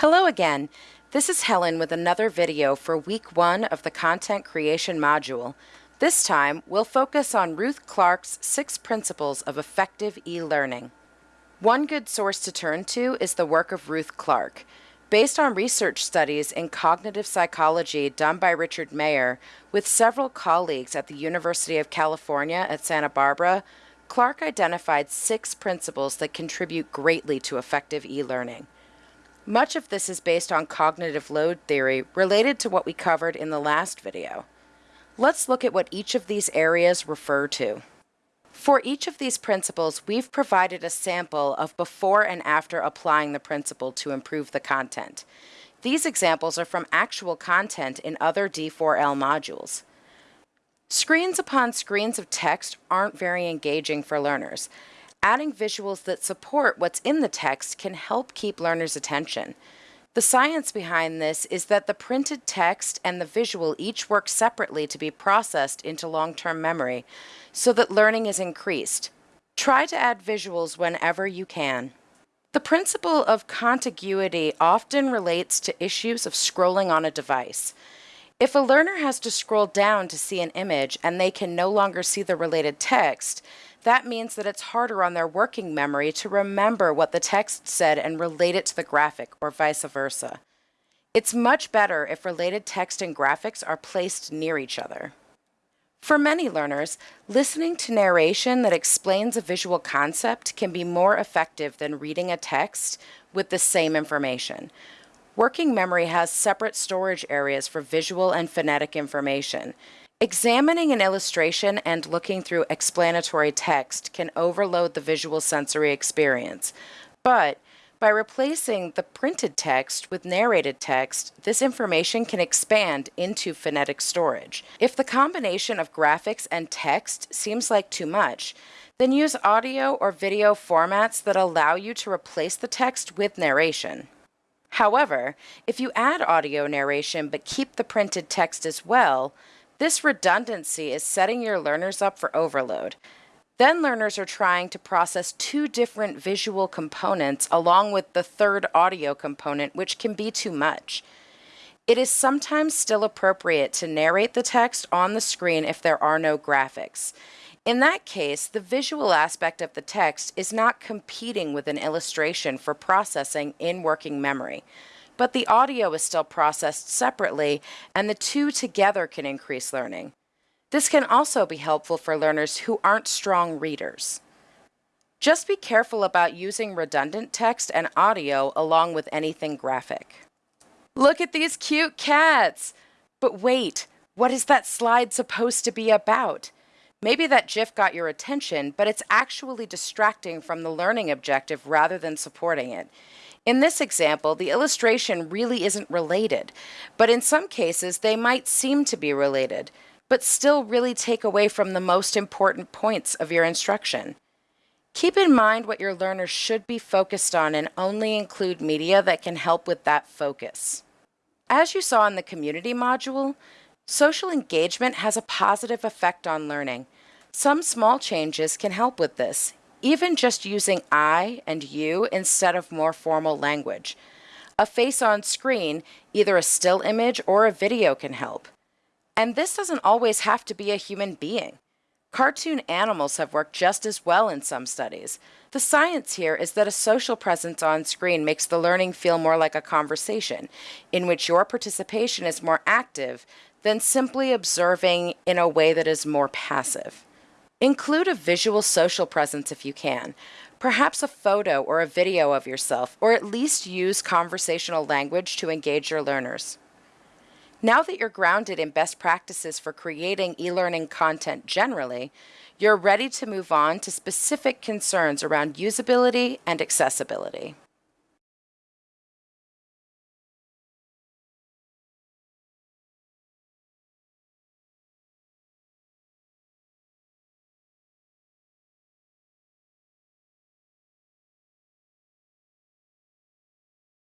Hello again. This is Helen with another video for week one of the content creation module. This time, we'll focus on Ruth Clark's six principles of effective e-learning. One good source to turn to is the work of Ruth Clark. Based on research studies in cognitive psychology done by Richard Mayer with several colleagues at the University of California at Santa Barbara, Clark identified six principles that contribute greatly to effective e-learning. Much of this is based on cognitive load theory related to what we covered in the last video. Let's look at what each of these areas refer to. For each of these principles, we've provided a sample of before and after applying the principle to improve the content. These examples are from actual content in other D4L modules. Screens upon screens of text aren't very engaging for learners. Adding visuals that support what's in the text can help keep learners' attention. The science behind this is that the printed text and the visual each work separately to be processed into long-term memory so that learning is increased. Try to add visuals whenever you can. The principle of contiguity often relates to issues of scrolling on a device. If a learner has to scroll down to see an image and they can no longer see the related text, that means that it's harder on their working memory to remember what the text said and relate it to the graphic, or vice versa. It's much better if related text and graphics are placed near each other. For many learners, listening to narration that explains a visual concept can be more effective than reading a text with the same information. Working memory has separate storage areas for visual and phonetic information. Examining an illustration and looking through explanatory text can overload the visual sensory experience, but by replacing the printed text with narrated text, this information can expand into phonetic storage. If the combination of graphics and text seems like too much, then use audio or video formats that allow you to replace the text with narration. However, if you add audio narration but keep the printed text as well, this redundancy is setting your learners up for overload. Then learners are trying to process two different visual components along with the third audio component, which can be too much. It is sometimes still appropriate to narrate the text on the screen if there are no graphics. In that case, the visual aspect of the text is not competing with an illustration for processing in working memory but the audio is still processed separately, and the two together can increase learning. This can also be helpful for learners who aren't strong readers. Just be careful about using redundant text and audio along with anything graphic. Look at these cute cats! But wait, what is that slide supposed to be about? Maybe that GIF got your attention, but it's actually distracting from the learning objective rather than supporting it. In this example, the illustration really isn't related, but in some cases they might seem to be related, but still really take away from the most important points of your instruction. Keep in mind what your learners should be focused on and only include media that can help with that focus. As you saw in the community module, social engagement has a positive effect on learning. Some small changes can help with this, even just using I and you instead of more formal language. A face on screen, either a still image or a video can help. And this doesn't always have to be a human being. Cartoon animals have worked just as well in some studies. The science here is that a social presence on screen makes the learning feel more like a conversation, in which your participation is more active than simply observing in a way that is more passive. Include a visual social presence if you can, perhaps a photo or a video of yourself, or at least use conversational language to engage your learners. Now that you're grounded in best practices for creating e-learning content generally, you're ready to move on to specific concerns around usability and accessibility.